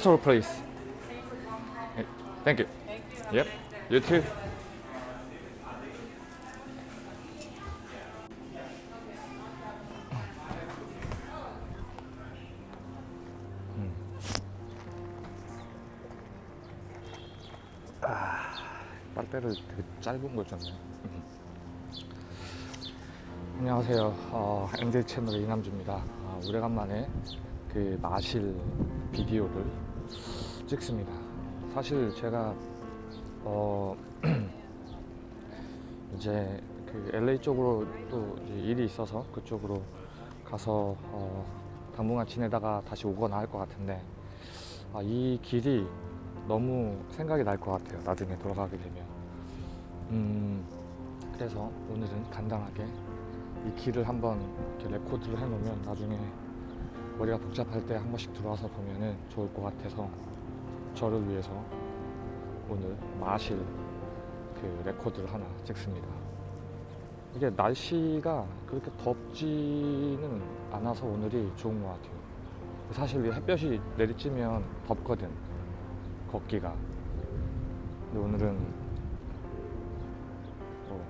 store, please. Thank you. Yep. You too. 음. 아, 빨대를 되게 짧은 거 줬네. 음. 안녕하세요. 어, MZ 채널의 이남주입니다. 아, 오래간만에 그 마실 비디오를 찍습니다. 사실 제가 어 이제 그 LA 쪽으로 또 일이 있어서 그쪽으로 가서 어 당분간 지내다가 다시 오거나 할 것 같은데 아, 이 길이 너무 생각이 날 것 같아요. 나중에 돌아가게 되면. 음, 그래서 오늘은 간단하게 이 길을 한번 레코드를 해놓으면 나중에 머리가 복잡할 때 한 번씩 들어와서 보면은 좋을 것 같아서 저를 위해서 오늘 마실 그 레코드를 하나 찍습니다. 이게 날씨가 그렇게 덥지는 않아서 오늘이 좋은 것 같아요. 사실 이 햇볕이 내리쬐면 덥거든 걷기가. 근데 오늘은 어,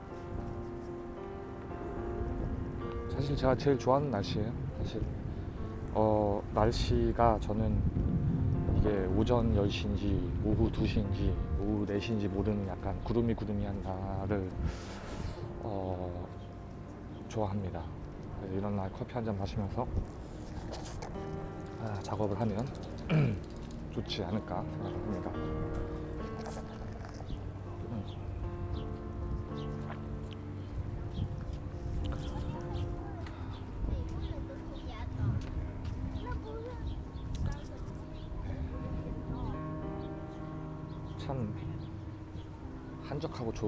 사실 제가 제일 좋아하는 날씨예요. 사실 어, 날씨가 저는 이게 오전 10시인지 오후 2시인지 오후 4시인지 모르는 약간 구름이 구름이한 날을 어, 좋아합니다. 이런 날 커피 한 잔 마시면서 아, 작업을 하면 좋지 않을까 생각합니다.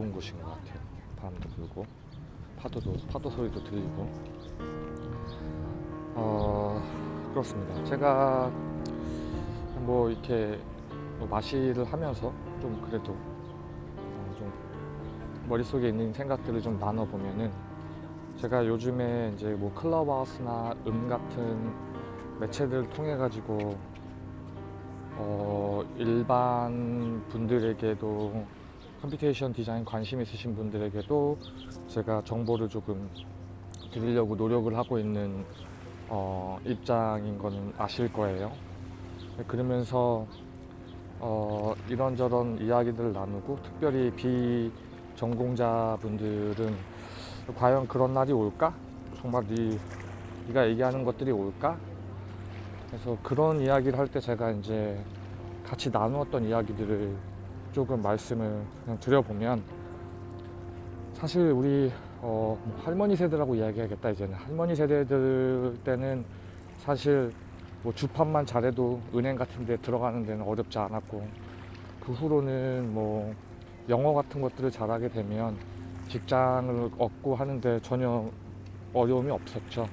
좋은 곳인 것 같아요. 바람도 불고 파도도 파도 소리도 들리고 어 그렇습니다. 제가 뭐 이렇게 뭐 마시를 하면서 좀 그래도 어, 좀 머릿속에 있는 생각들을 좀 나눠 보면은 제가 요즘에 이제 뭐 클럽하우스나 음 같은 매체들을 통해 가지고 어, 일반 분들에게도 computation design 관심 있으신 분들에게도 제가 정보를 조금 드리려고 노력을 하고 있는 어, 입장인 거는 아실 거예요. 그러면서 어, 이런저런 이야기들을 나누고 특별히 비전공자 분들은 과연 그런 날이 올까? 정말 네, 네가 얘기하는 것들이 올까? 그래서 그런 이야기를 할 때 제가 이제 같이 나누었던 이야기들을 조금 말씀을 그냥 드려보면 사실 우리 어, 뭐 할머니 세대라고 이야기하겠다 이제는 할머니 세대들 때는 사실 뭐 주판만 잘해도 은행 같은 데 들어가는 데는 어렵지 않았고 그 후로는 뭐 영어 같은 것들을 잘하게 되면 직장을 얻고 하는데 전혀 어려움이 없었죠.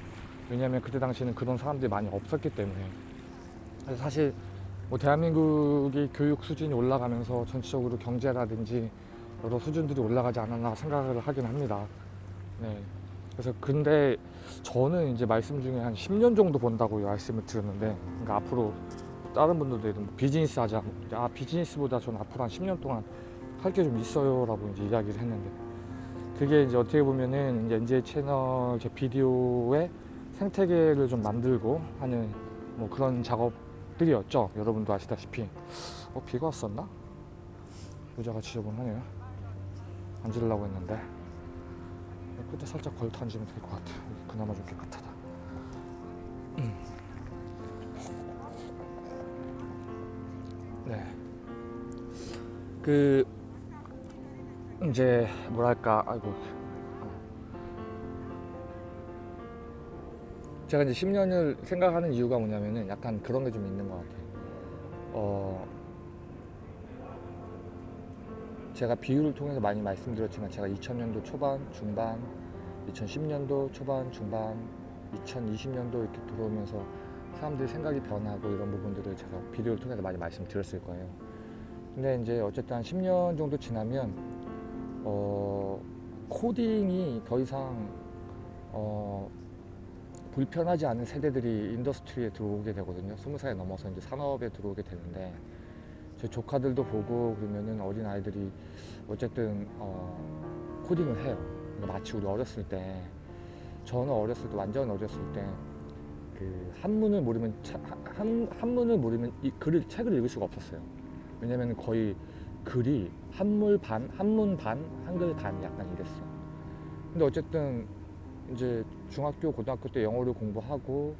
왜냐하면 그때 당시에는 그런 사람들이 많이 없었기 때문에 사실 뭐 대한민국이 교육 수준이 올라가면서 전체적으로 경제라든지 여러 수준들이 올라가지 않았나 생각을 하긴 합니다. 네. 그래서 근데 저는 이제 말씀 중에 한 10년 정도 본다고 말씀을 드렸는데 그러니까 앞으로 다른 분들도 뭐 비즈니스 하자 아 비즈니스보다 저는 앞으로 한 10년 동안 할 게 좀 있어요 라고 이제 이야기를 했는데 그게 이제 어떻게 보면은 이제 NJ 채널 제 비디오의 생태계를 좀 만들고 하는 뭐 그런 작업 들이었죠. 여러분도 아시다시피. 어, 비가 왔었나? 의자가 지저분하네요. 앉으려고 했는데. 끝에 살짝 걸터 앉으면 될 것 같아. 그나마 좀 깨끗하다. 음. 네. 그, 이제, 뭐랄까, 아이고. 제가 이제 10년을 생각하는 이유가 뭐냐면은 약간 그런 게 좀 있는 것 같아요. 어, 제가 비율을 통해서 많이 말씀드렸지만 제가 2000년도 초반, 중반, 2010년도 초반, 중반, 2020년도 이렇게 들어오면서 사람들이 생각이 변하고 이런 부분들을 제가 비디오를 통해서 많이 말씀드렸을 거예요. 근데 이제 어쨌든 한 10년 정도 지나면 어, 코딩이 더 이상 어, 불편하지 않은 세대들이 industry에 들어오게 되거든요. 스무 살이 넘어서 이제 산업에 들어오게 되는데 제 조카들도 보고 그러면은 어린 아이들이 어쨌든 어, 코딩을 해요. 그러니까 마치 우리 어렸을 때 저는 어렸을 때 완전 어렸을 때 그 한문을 모르면 차- 한, 한문을 모르면 이 글을 책을 읽을 수가 없었어요. 왜냐면 거의 글이 한물 반, 한문 반, 한글 반 약간 이랬어. 근데 어쨌든 이제 중학교, 고등학교 때 영어를 공부하고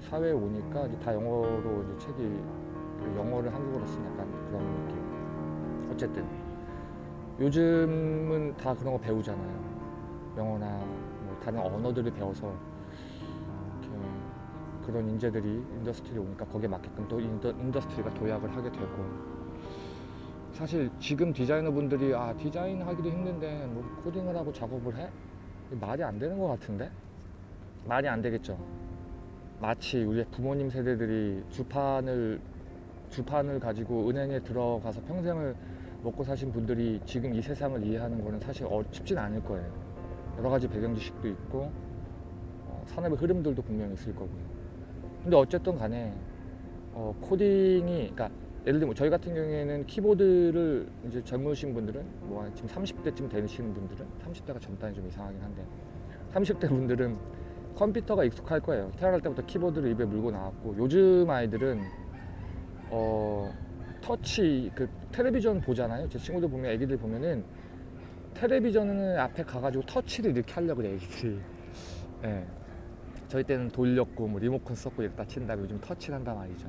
사회에 오니까 이제 다 영어로 이제 책이 그 영어를 한국어로 쓴 약간 그런 느낌. 어쨌든 요즘은 다 그런 거 배우잖아요. 영어나 뭐 다른 언어들을 배워서 그런 인재들이 industry에 오니까 거기에 맞게끔 또 indu, industry가 도약을 하게 되고 사실 지금 디자이너분들이 아 디자인 하기도 힘든데 뭐 코딩을 하고 작업을 해? 말이 안 되는 것 같은데? 말이 안 되겠죠. 마치 우리 부모님 세대들이 주판을 주판을 가지고 은행에 들어가서 평생을 먹고 사신 분들이 지금 이 세상을 이해하는 거는 사실 어, 쉽진 않을 거예요. 여러 가지 배경 지식도 있고 어, 산업의 흐름들도 분명히 있을 거고요. 근데 어쨌든 간에 어, 코딩이 그러니까 예를 들면 저희 같은 경우에는 키보드를 이제 젊으신 분들은 뭐 지금 30대쯤 되시는 분들은 30대가 젊다니 좀 이상하긴 한데 30대 분들은 컴퓨터가 익숙할 거예요. 태어날 때부터 키보드를 입에 물고 나왔고 요즘 아이들은 어 터치 그 텔레비전 보잖아요. 제 친구들 보면 애기들 보면은 텔레비전을 앞에 가가지고 터치를 이렇게 하려고 그래 애기들이. 예. 저희 때는 돌렸고 뭐 리모컨 썼고 이랬다 친 다음에 요즘 터치를 한단 말이죠.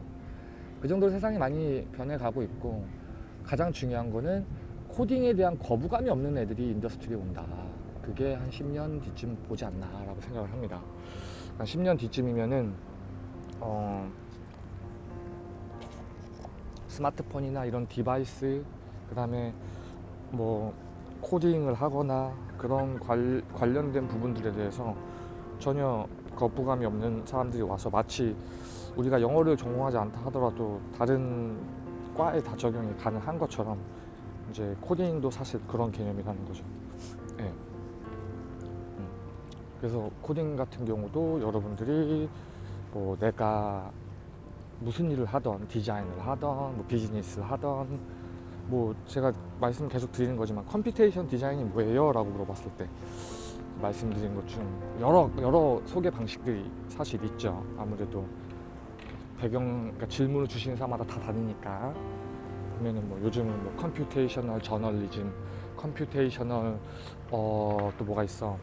그 정도로 세상이 많이 변해가고 있고 가장 중요한 거는 코딩에 대한 거부감이 없는 애들이 industry에 온다. 그게 한 10년 뒤쯤 보지 않나 라고 생각을 합니다. 한 10년 뒤쯤이면은 어, 스마트폰이나 이런 device 그 다음에 뭐 코딩을 하거나 그런 관, 관련된 부분들에 대해서 전혀 거부감이 없는 사람들이 와서 마치 우리가 영어를 전공하지 않다 하더라도 다른 과에 다 적용이 가능한 것처럼 이제 코딩도 사실 그런 개념이라는 거죠. 예. 음. 그래서 코딩 같은 경우도 여러분들이 뭐 내가 무슨 일을 하던 디자인을 하던 뭐 비즈니스를 하던 뭐 제가 말씀 계속 드리는 거지만 computation design이 뭐예요? 라고 물어봤을 때 말씀드린 것 중 여러 여러 소개 방식들이 사실 있죠. 아무래도 배경 그러니까 질문을 주시는 사람마다 다 다르니까 보면은 뭐 요즘은 뭐 computational 저널리즘, computational 어 또 뭐가 있어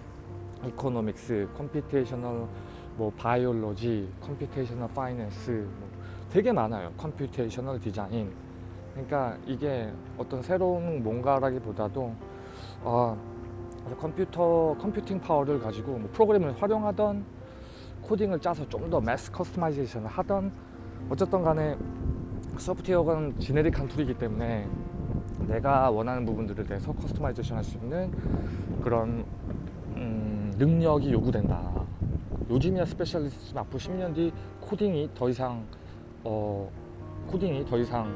economics, computational 뭐 biology, computational finance 뭐 되게 많아요. computational 디자인. 그러니까 이게 어떤 새로운 뭔가라기보다도 어, 컴퓨터 computing 파워를 가지고 뭐 프로그램을 활용하던 코딩을 짜서 좀 더 mass customization을 하던 어쨌든 간에 소프트웨어는 generic한 tool이기 때문에 내가 원하는 부분들에 대해서 customization 할 수 있는 그런 음, 능력이 요구된다. 요즘이야 specialist지만 앞으로 10년 뒤 코딩이 더 이상 어, 코딩이 더 이상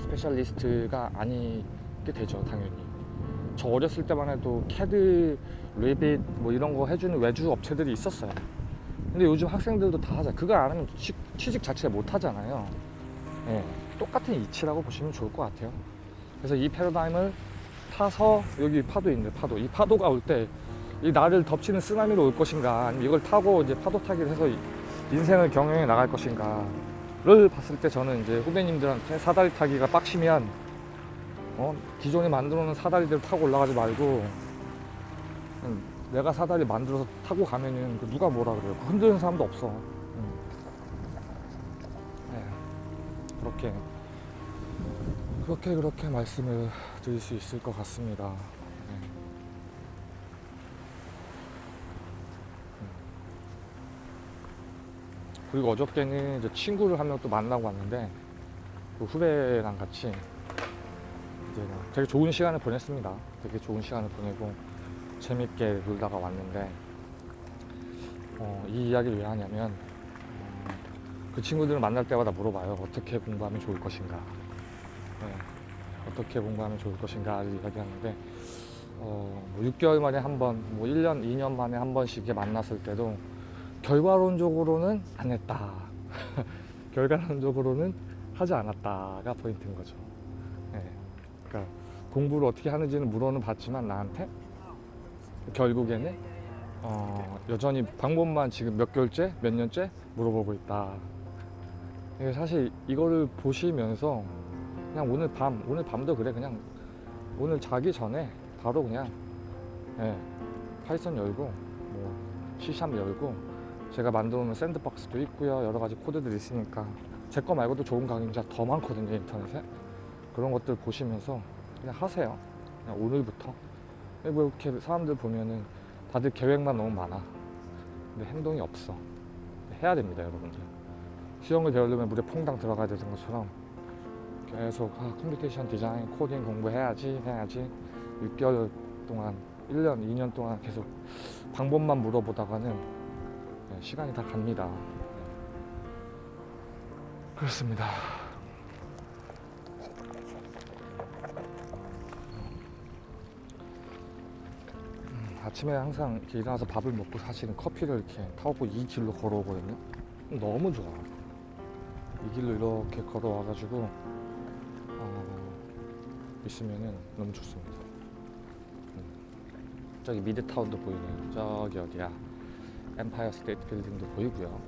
specialist가 아니게 되죠 당연히 저 어렸을 때만 해도 캐드, Revit 뭐 이런 거 해주는 외주 업체들이 있었어요. 근데 요즘 학생들도 다 하자. 그걸 안 하면 취, 취직 자체를 못 하잖아요. 예, 똑같은 이치라고 보시면 좋을 것 같아요. 그래서 이 패러다임을 타서 여기 파도 있는데 파도. 이 파도가 올 때 이 나를 덮치는 쓰나미로 올 것인가? 아니면 이걸 타고 이제 파도 타기를 해서 이- 인생을 경영해 나갈 것인가를 봤을 때 저는 이제 후배님들한테 사다리 타기가 빡시면 어, 기존에 만들어 놓은 사다리들 타고 올라가지 말고 내가 사다리 만들어서 타고 가면은 그 누가 뭐라 그래요 그 흔드는 사람도 없어 음. 네, 그렇게 그렇게 그렇게 말씀을 드릴 수 있을 것 같습니다 네. 음. 그리고 어저께는 이제 친구를 한 명 또 만나고 왔는데 그 후배랑 같이 이제 막 되게 좋은 시간을 보냈습니다. 되게 좋은 시간을 보내고 재밌게 놀다가 왔는데 어, 이 이야기를 왜 하냐면 음, 그 친구들을 만날 때마다 물어봐요. 어떻게 공부하면 좋을 것인가. 네, 어떻게 공부하면 좋을 것인가를 이야기하는데 어, 뭐 6개월 만에 한 번, 뭐 1년, 2년 만에 한 번씩 만났을 때도 결과론적으로는 안 했다. 결과론적으로는 하지 않았다가 포인트인 거죠. 예. 그러니까 공부를 어떻게 하는지는 물어는 봤지만 나한테? 결국에는? 어, 여전히 방법만 지금 몇 개월째, 몇 년째 물어보고 있다. 사실 이거를 보시면서 그냥 오늘 밤, 오늘 밤도 그래. 그냥 오늘 자기 전에 바로 그냥 예, Python 열고 뭐 C샵 열고 제가 만들어 놓은 sandbox도 있고요. 여러 가지 코드들이 있으니까. 제 거 말고도 좋은 강의자 더 많거든요 인터넷에 그런 것들 보시면서 그냥 하세요. 그냥 오늘부터. 뭐 이렇게 사람들 보면은 다들 계획만 너무 많아. 근데 행동이 없어. 해야 됩니다 여러분들. 수영을 배우려면 물에 퐁당 들어가야 되는 것처럼 계속 아, computation 디자인 코딩 공부해야지 해야지. 6개월 동안 1년 2년 동안 계속 방법만 물어보다가는 네, 시간이 다 갑니다. 그렇습니다 아침에 항상 이렇게 일어나서 밥을 먹고 사실은 커피를 이렇게 타고 이 길로 걸어오거든요. 너무 좋아. 이 길로 이렇게 걸어와가지고 어, 있으면은 너무 좋습니다. 음. 저기 미드타운도 보이네요. 저기 어디야? 엠파이어 스테이트 빌딩도 보이고요.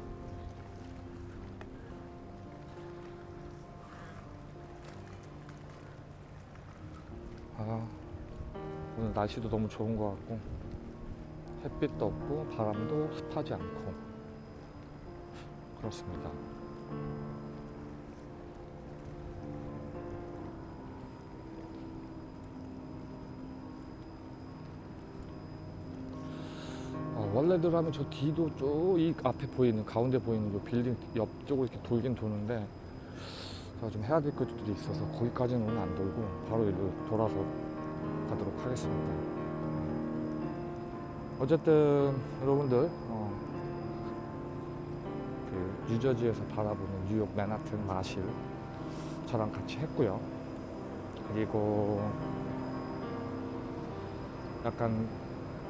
아 오늘 날씨도 너무 좋은 것 같고 햇빛도 없고 바람도 습하지 않고 그렇습니다 어, 원래대로 저 뒤도 저이 앞에 보이는 가운데 보이는 요 빌딩 옆쪽으로 이렇게 돌긴 도는데 제가 좀 해야 될 것들이 있어서 거기까지는 오늘 안 돌고 바로 일로 돌아서 가도록 하겠습니다. 어쨌든 여러분들 어, 그 뉴저지에서 바라보는 뉴욕 맨하튼 마실 저랑 같이 했고요. 그리고 약간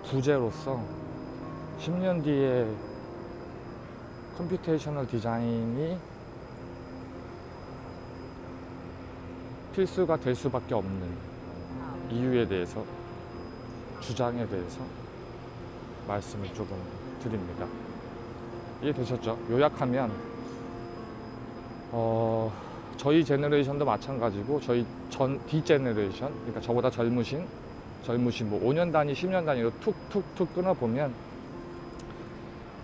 부제로서 10년 뒤에 computational 디자인이 필수가 될 수밖에 없는 이유에 대해서 주장에 대해서 말씀을 조금 드립니다. 이해되셨죠? 요약하면 어, 저희 generation도 마찬가지고 저희 전 the generation 그러니까 저보다 젊으신 젊으신 뭐 5년 단위, 10년 단위로 툭툭툭 끊어보면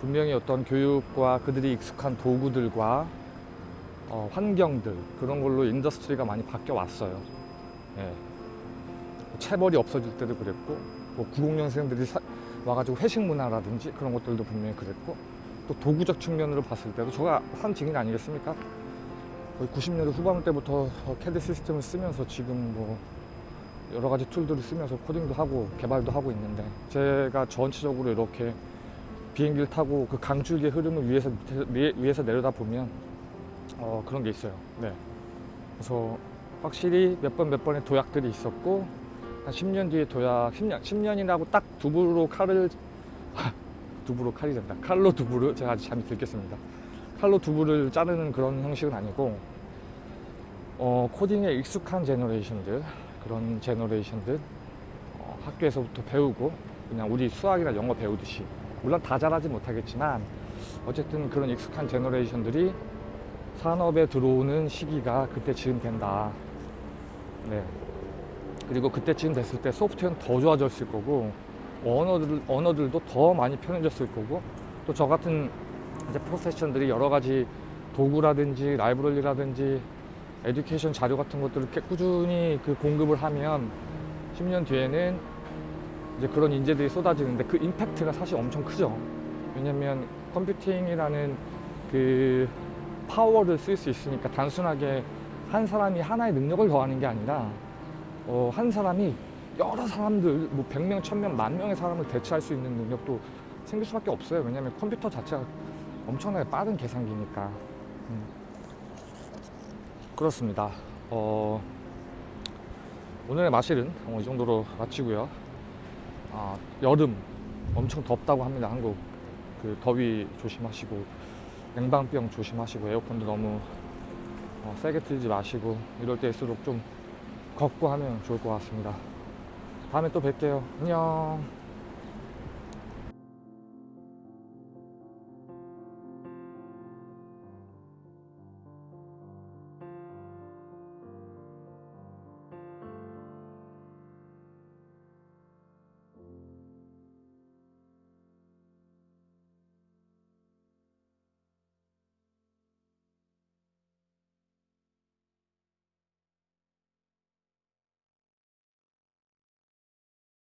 분명히 어떤 교육과 그들이 익숙한 도구들과 어, 환경들 그런 걸로 industry가 많이 바뀌어 왔어요. 예. 체벌이 없어질 때도 그랬고 뭐 90년생들이 사, 와가지고 회식 문화라든지 그런 것들도 분명히 그랬고 또 도구적 측면으로 봤을 때도 제가 한 증인 아니겠습니까? 거의 90년대 후반 때부터 캐드 시스템을 쓰면서 지금 뭐 여러 가지 tool들을 쓰면서 코딩도 하고 개발도 하고 있는데 제가 전체적으로 이렇게 비행기를 타고 그 강줄기의 흐름을 위에서 위에서 내려다 보면 어, 그런 게 있어요. 네. 그래서 확실히 몇 번 몇 번의 도약들이 있었고 한 10년 뒤에 도약 10년 10년이라고 딱 두부로 칼을 두부로 칼이 된다. 칼로 두부를 제가 아직 잠이 들겠습니다. 칼로 두부를 자르는 그런 형식은 아니고 어, 코딩에 익숙한 generation들 그런 generation들 어, 학교에서부터 배우고 그냥 우리 수학이나 영어 배우듯이 물론 다 잘하지 못하겠지만 어쨌든 그런 익숙한 제너레이션들이 산업에 들어오는 시기가 그때쯤 된다. 네. 그리고 그때쯤 됐을 때 소프트웨어는 더 좋아졌을 거고 언어들, 언어들도 더 많이 편해졌을 거고 또 저 같은 이제 프로페션들이 여러 가지 도구라든지 라이브러리라든지 에듀케이션 자료 같은 것들을 꾸준히 그 공급을 하면 10년 뒤에는 이제 그런 인재들이 쏟아지는데 그 임팩트가 사실 엄청 크죠. 왜냐면 컴퓨팅이라는 그 파워를 쓸 수 있으니까 단순하게 한 사람이 하나의 능력을 더하는 게 아니라 어, 한 사람이 여러 사람들 뭐 100명, 1000명, 만 명의 사람을 대체할 수 있는 능력도 생길 수밖에 없어요. 왜냐하면 컴퓨터 자체가 엄청나게 빠른 계산기니까. 음. 그렇습니다. 어, 오늘의 마실은 어, 이 정도로 마치고요. 아, 여름 엄청 덥다고 합니다. 한국 그 더위 조심하시고 냉방병 조심하시고 에어컨도 너무 어, 세게 틀지 마시고 이럴 때일수록 좀 걷고 하면 좋을 것 같습니다. 다음에 또 뵐게요. 안녕.